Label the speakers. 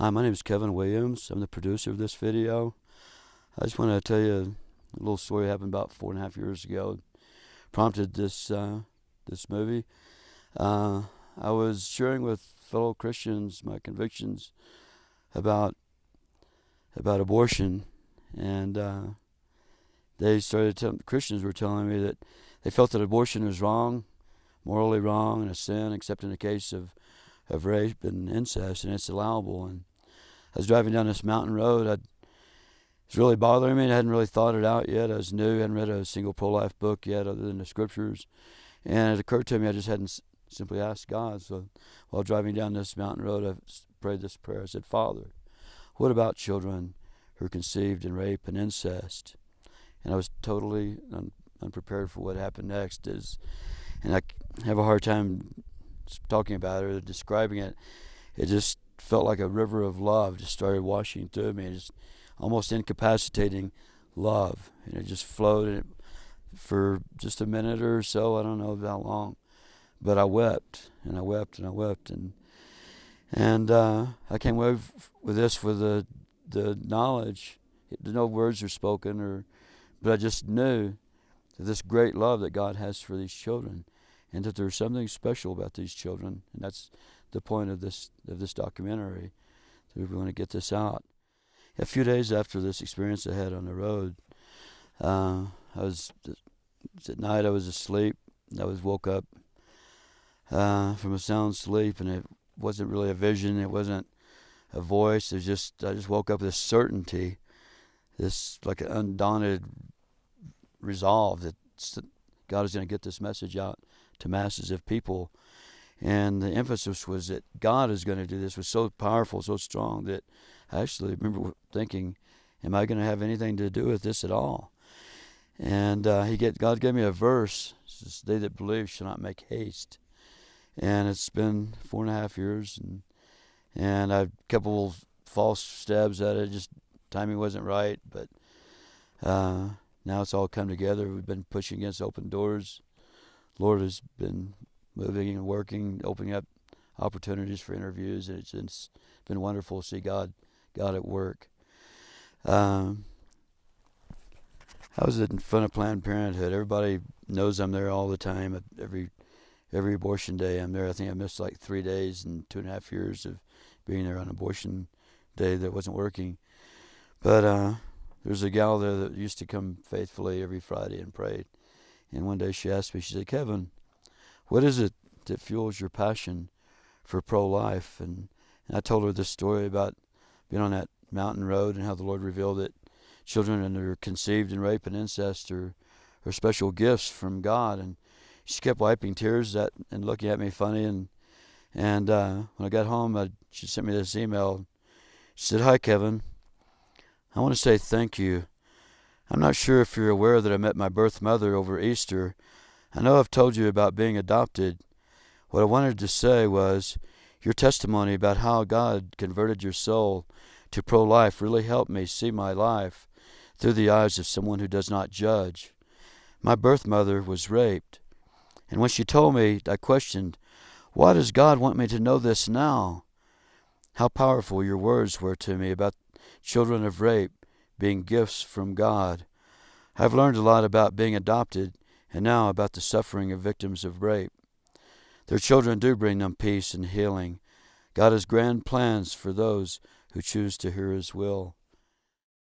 Speaker 1: Hi, my name is Kevin Williams. I'm the producer of this video. I just want to tell you a little story that happened about four and a half years ago. Prompted this uh, this movie. Uh, I was sharing with fellow Christians my convictions about about abortion, and uh, they started telling Christians were telling me that they felt that abortion was wrong, morally wrong, and a sin, except in the case of of rape and incest, and it's allowable. And I was driving down this mountain road. It was really bothering me. I hadn't really thought it out yet. I was new. I hadn't read a single pro-life book yet, other than the scriptures. And it occurred to me I just hadn't simply asked God. So while driving down this mountain road, I prayed this prayer. I said, Father, what about children who are conceived in rape and incest? And I was totally un- unprepared for what happened next. Is, and I have a hard time talking about it or describing it. It just felt like a river of love just started washing through me, just almost incapacitating love, and it just flowed for just a minute or so. I don't know how long, but I wept and I wept and I wept and and uh, I came away with this with the the knowledge. No words are spoken, or but I just knew this great love that God has for these children, and that there's something special about these children, and that's the point of this of this documentary. So we want to get this out. A few days after this experience I had on the road, uh, I was at night. I was asleep. I was woke up uh, from a sound sleep, and it wasn't really a vision. It wasn't a voice. It was just I just woke up with this certainty, this like an undaunted resolve that God is going to get this message out to masses of people and the emphasis was that God is going to do this was so powerful, so strong that I actually remember thinking, "Am I going to have anything to do with this at all?" And uh, he get God gave me a verse: says, "They that believe shall not make haste." And it's been four and a half years, and and a couple false stabs at it. Just timing wasn't right, but uh, now it's all come together. We've been pushing against open doors. Lord has been moving and working, opening up opportunities for interviews, and it's, it's been wonderful to see God God at work. Um, I was in front of Planned Parenthood. Everybody knows I'm there all the time. Every every abortion day, I'm there. I think I missed like three days in two and a half years of being there on abortion day that wasn't working. But uh, there's a gal there that used to come faithfully every Friday and prayed. And one day she asked me, she said, Kevin, what is it that fuels your passion for pro life? And, and I told her this story about being on that mountain road and how the Lord revealed that children that are conceived in rape and incest are, are special gifts from God. And she kept wiping tears at, and looking at me funny. And and uh, when I got home, I, she sent me this email. She said, Hi, Kevin. I want to say thank you. I'm not sure if you're aware that I met my birth mother over Easter I know I've told you about being adopted. What I wanted to say was your testimony about how God converted your soul to pro life really helped me see my life through the eyes of someone who does not judge. My birth mother was raped, and when she told me, I questioned, Why does God want me to know this now? How powerful your words were to me about children of rape being gifts from God. I've learned a lot about being adopted and now about the suffering of victims of rape. Their children do bring them peace and healing. God has grand plans for those who choose to hear His will.